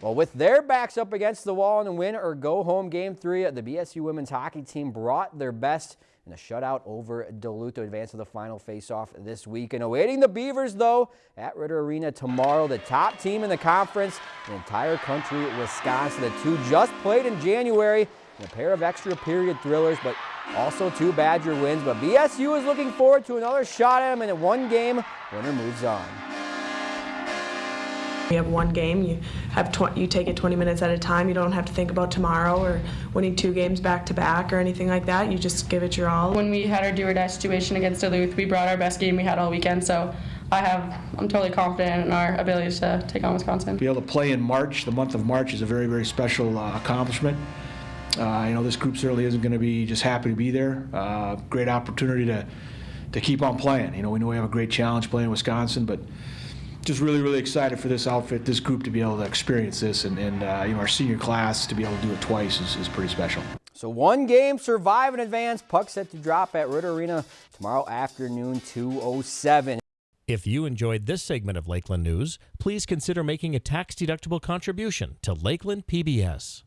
Well, with their backs up against the wall in a win or go home game three, the BSU women's hockey team brought their best in a shutout over Duluth to advance to the final face-off this week. And awaiting the Beavers, though, at Ridder Arena tomorrow, the top team in the conference, the entire country, Wisconsin. The two just played in January in a pair of extra period thrillers, but also two Badger wins. But BSU is looking forward to another shot at them, and in one game, winner moves on. You have one game, you have tw- you take it 20 minutes at a time. You don't have to think about tomorrow or winning two games back to back or anything like that. You just give it your all. When we had our do or die situation against Duluth, we brought our best game we had all weekend. So I have, I'm totally confident in our abilities to take on Wisconsin. Be able to play in March, the month of March, is a very, very special uh, accomplishment. Uh, you know, this group certainly isn't going to be just happy to be there. Uh, great opportunity to to keep on playing. You know, we know we have a great challenge playing Wisconsin, but just really, really excited for this outfit, this group to be able to experience this, and, and uh, you know, our senior class to be able to do it twice is, is pretty special. So one game, survive in advance. Puck set to drop at Ridder Arena tomorrow afternoon, 2.07. If you enjoyed this segment of Lakeland News, please consider making a tax-deductible contribution to Lakeland PBS.